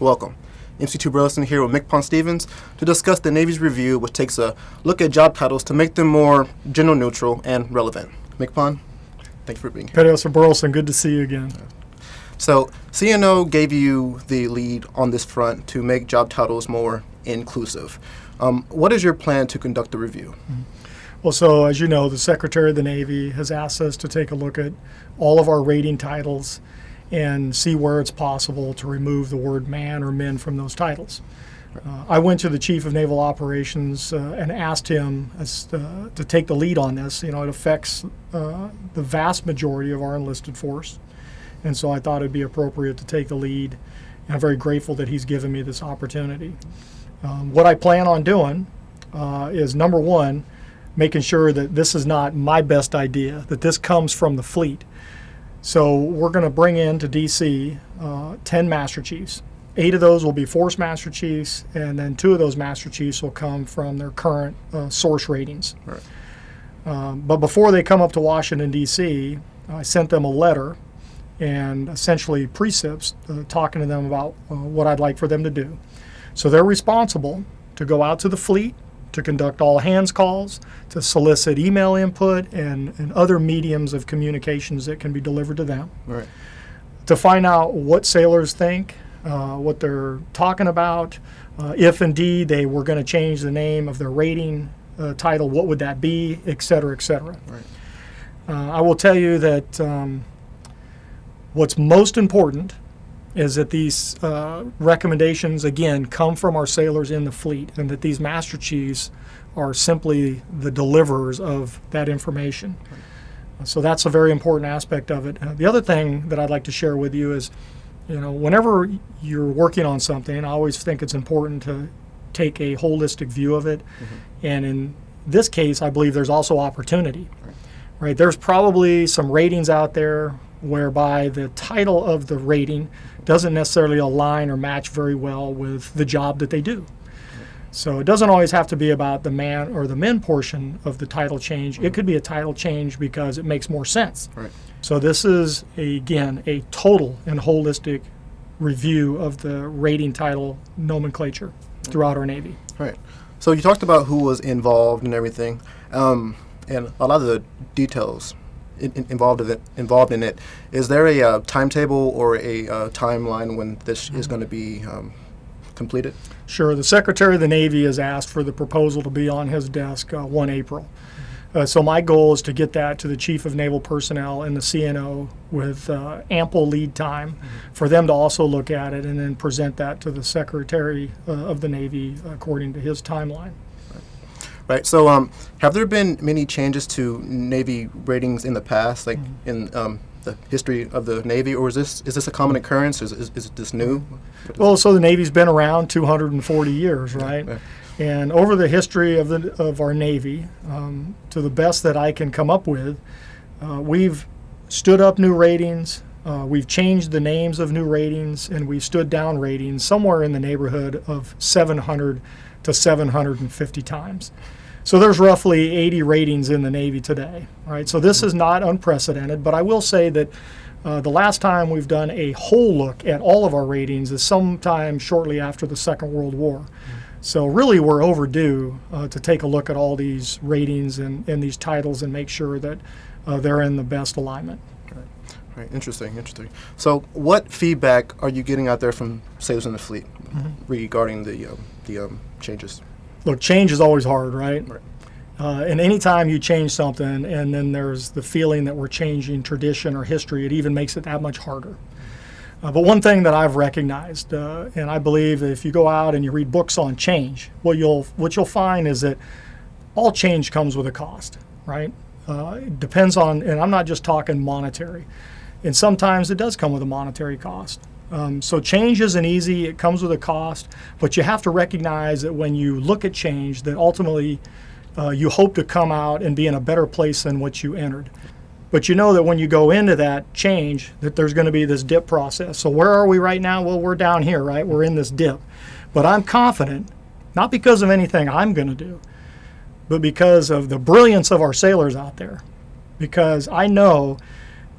Welcome. MC2 Burleson here with MCPON Stevens to discuss the Navy's review, which takes a look at job titles to make them more gender neutral and relevant. MCPON, thank you for being here. Petty Officer Burleson, good to see you again. So, CNO gave you the lead on this front to make job titles more inclusive. Um, what is your plan to conduct the review? Well, so as you know, the Secretary of the Navy has asked us to take a look at all of our rating titles and see where it's possible to remove the word man or men from those titles. Uh, I went to the Chief of Naval Operations uh, and asked him as, to take the lead on this. You know, it affects uh, the vast majority of our enlisted force, and so I thought it'd be appropriate to take the lead. And I'm very grateful that he's given me this opportunity. Um, what I plan on doing uh, is number one, making sure that this is not my best idea, that this comes from the fleet. So we're going to bring in to DC uh, 10 Master Chiefs. Eight of those will be Force Master Chiefs, and then two of those Master Chiefs will come from their current uh, source ratings. Right. Um, but before they come up to Washington, D.C., I sent them a letter and essentially precepts uh, talking to them about uh, what I'd like for them to do. So they're responsible to go out to the fleet, to conduct all hands calls, to solicit email input and, and other mediums of communications that can be delivered to them, Right. to find out what sailors think, uh, what they're talking about, uh, if indeed they were going to change the name of their rating uh, title, what would that be, et cetera, et cetera. Right. Uh, I will tell you that um, what's most important is that these uh, recommendations, again, come from our sailors in the fleet, and that these master chiefs are simply the deliverers of that information. So that's a very important aspect of it. Uh, the other thing that I'd like to share with you is, you know, whenever you're working on something, I always think it's important to take a holistic view of it. And in this case, I believe there's also opportunity. Right? There's probably some ratings out there whereby the title of the rating doesn't necessarily align or match very well with the job that they do. So it doesn't always have to be about the man or the men portion of the title change. It could be a title change because it makes more sense. Right. So this is a, again a total and holistic review of the rating title nomenclature throughout our Navy. Right. So you talked about who was involved and everything, um, and a lot of the details in, in- involved in it. Involved in it. Is there a uh, timetable or a uh, timeline when this is going to be um, completed? Sure. The Secretary of the Navy has asked for the proposal to be on his desk uh, 1 April. Uh, so my goal is to get that to the Chief of Naval Personnel and the CNO with uh, ample lead time for them to also look at it and then present that to the Secretary uh, of the Navy according to his timeline. Right. So, um, have there been many changes to Navy ratings in the past, like in um, the history of the Navy, or is this is this a common occurrence? Is is, is this new? Well, so the Navy's been around 240 years, right? yeah. And over the history of the of our Navy, um, to the best that I can come up with, uh, we've stood up new ratings. Uh, we've changed the names of new ratings, and we've stood down ratings somewhere in the neighborhood of 700 to 750 times. So there's roughly 80 ratings in the Navy today, right? So this is not unprecedented, but I will say that uh, the last time we've done a whole look at all of our ratings is sometime shortly after the Second World War. So really, we're overdue uh, to take a look at all these ratings and, and these titles and make sure that uh, they're in the best alignment. Right. Interesting. Interesting. So, what feedback are you getting out there from sailors in the fleet regarding the um, the um, changes? Look, change is always hard, right? Right. Uh, and anytime you change something and then there's the feeling that we're changing tradition or history, it even makes it that much harder. Uh, but one thing that I've recognized, uh, and I believe if you go out and you read books on change, what you'll what you'll find is that all change comes with a cost, right? Uh, it depends on, and I'm not just talking monetary, and sometimes it does come with a monetary cost. Um, so change isn't easy; it comes with a cost. But you have to recognize that when you look at change, that ultimately uh, you hope to come out and be in a better place than what you entered. But you know that when you go into that change, that there's going to be this dip process. So where are we right now? Well, we're down here, right? We're in this dip. But I'm confident, not because of anything I'm going to do, but because of the brilliance of our sailors out there. Because I know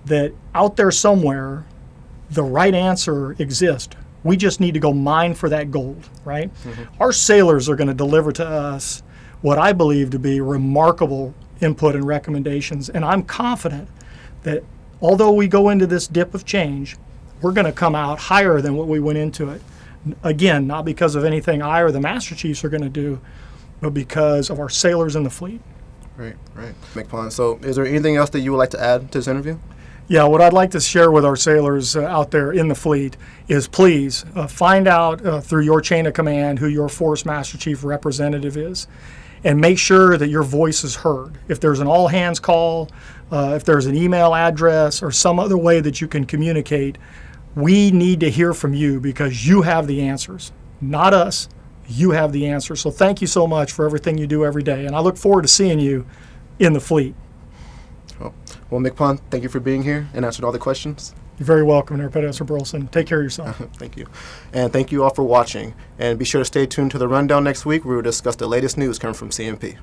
that out there somewhere, the right answer exists We just need to go mine for that gold, right? Mm-hmm. Our sailors are going to deliver to us what I believe to be remarkable input and recommendations. And I'm confident that although we go into this dip of change, we're going to come out higher than what we went into it. Again, not because of anything I or the Master Chiefs are going to do, but because of our sailors in the fleet. Right, right. MCPON. So, is there anything else that you would like to add to this interview? Yeah, what I'd like to share with our sailors uh, out there in the fleet is please uh, find out uh, through your chain of command who your Force Master Chief representative is and make sure that your voice is heard. If there's an all hands call, uh, if there's an email address, or some other way that you can communicate, we need to hear from you because you have the answers, not us. You have the answers. So thank you so much for everything you do every day. And I look forward to seeing you in the fleet. Well, MCPON, thank you for being here and answering all the questions. You're very welcome, Air Professor Burleson. Take care of yourself. thank you. And thank you all for watching. And be sure to stay tuned to the rundown next week where we'll discuss the latest news coming from CMP.